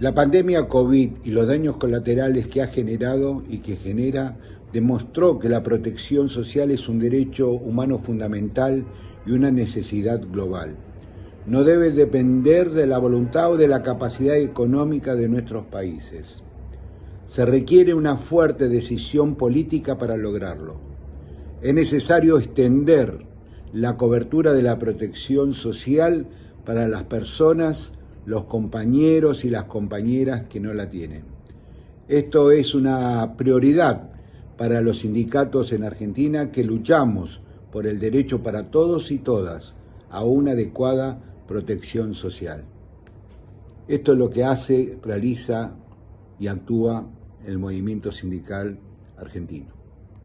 La pandemia COVID y los daños colaterales que ha generado y que genera demostró que la protección social es un derecho humano fundamental y una necesidad global. No debe depender de la voluntad o de la capacidad económica de nuestros países. Se requiere una fuerte decisión política para lograrlo. Es necesario extender la cobertura de la protección social para las personas los compañeros y las compañeras que no la tienen. Esto es una prioridad para los sindicatos en Argentina que luchamos por el derecho para todos y todas a una adecuada protección social. Esto es lo que hace, realiza y actúa el movimiento sindical argentino.